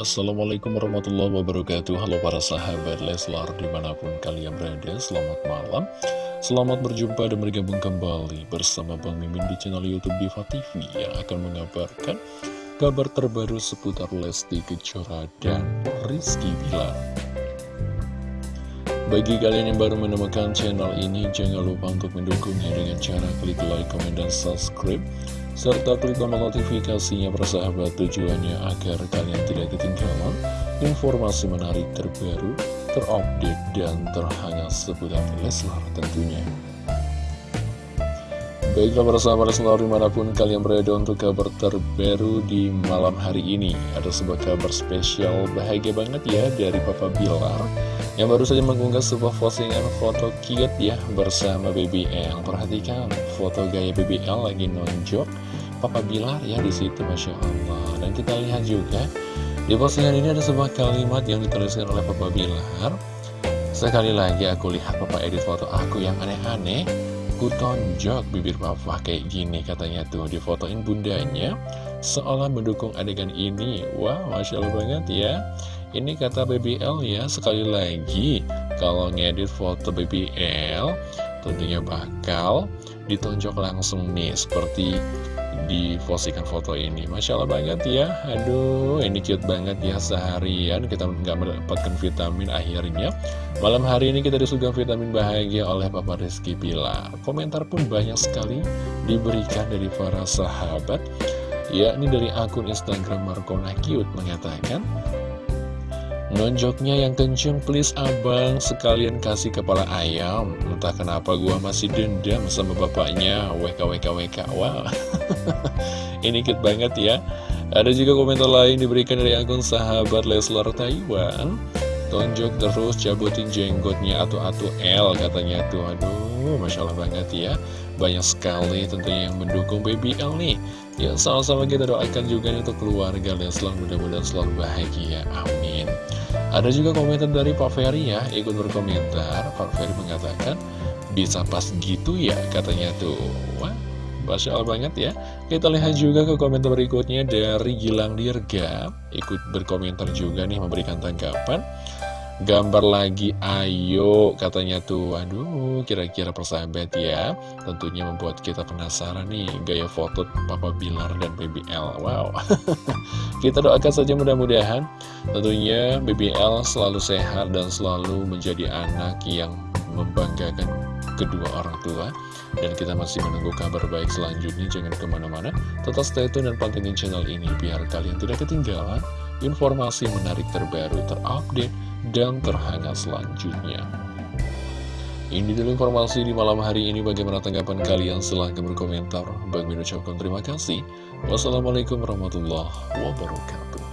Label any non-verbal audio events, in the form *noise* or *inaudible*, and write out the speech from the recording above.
Assalamualaikum warahmatullahi wabarakatuh. Halo para sahabat Leslar di mana pun kalian berada Selamat malam. Selamat berjumpa dan bergabung kembali bersama Bang Mimin di channel Youtube Diva TV Yang akan mengabarkan kabar terbaru seputar Lesti Kejora dan Rizky Bilar. Bagi kalian yang baru menemukan channel ini, jangan lupa untuk mendukungnya dengan cara klik like, comment, dan subscribe serta klik tombol notifikasinya persahabat tujuannya agar kalian tidak ketinggalan informasi menarik terbaru, terupdate, dan terhangat seputar Leslar tentunya. Baiklah persahabat Leslar di mana pun kalian berada untuk kabar terbaru di malam hari ini Ada sebuah kabar spesial bahagia banget ya dari Papa Bilar Yang baru saja mengunggah sebuah postingan foto cute ya bersama BBL Perhatikan foto gaya BBL lagi nonjok Papa Bilar ya di situ Masya Allah. Dan kita lihat juga di postingan ini ada sebuah kalimat yang dituliskan oleh Papa Bilar. Sekali lagi aku lihat Papa edit foto aku yang aneh-aneh. Ku tonjok bibir papa kayak gini katanya tuh. Difotoin bundanya Seolah mendukung adegan ini. Wah wow, Masya Allah banget ya Ini kata BBL ya Sekali lagi Kalau ngedit foto BBL Tentunya bakal ditonjok langsung nih Seperti diposikan foto ini. Masya Allah banget ya. Aduh ini cute banget ya Seharian kita nggak mendapatkan vitamin akhirnya. Malam hari ini kita disuguhkan vitamin bahagia oleh Papa Rizky Bila Komentar pun banyak sekali diberikan dari para sahabat. Yakni dari akun Instagram Markona Cute mengatakan Nonjoknya yang kenceng please abang. Sekalian kasih kepala ayam. Entah kenapa gua masih dendam sama bapaknya. WKWKWK Wow *laughs* Ini cute banget ya. Ada juga komentar lain diberikan dari akun sahabat Leslar Taiwan Tonjok terus cabutin jenggotnya atau-atau L katanya tuh. Aduh Masya Allah banget ya. Banyak sekali tentunya yang mendukung Baby L nih. Ya sama-sama kita doakan juga nih untuk keluarga Leslar mudah-mudahan selalu bahagia. Amin. Ada juga komentar dari Pak Ferry ya, ikut berkomentar. Pak Ferry mengatakan, bisa pas gitu ya katanya tuh. Wah, Masya Allah banget ya. Kita lihat juga ke komentar berikutnya dari Gilang Dirga. Ikut berkomentar juga nih, memberikan tanggapan. Gambar lagi, ayo katanya tuh. Aduh, kira-kira persahabat ya. Tentunya membuat kita penasaran nih, gaya foto Papa Bilar dan BBL. Wow. *laughs* kita doakan saja mudah-mudahan tentunya BBL selalu sehat dan selalu menjadi anak yang membanggakan kedua orang tua dan kita masih menunggu kabar baik selanjutnya jangan ke mana-mana tetap stay tune dan pantengin channel ini biar kalian tidak ketinggalan informasi menarik terbaru terupdate dan terhangat selanjutnya. Ini dulu informasi di malam hari ini. Bagaimana tanggapan kalian? Silahkan berkomentar. Bang ucapkan terima kasih. Wassalamualaikum warahmatullahi wabarakatuh.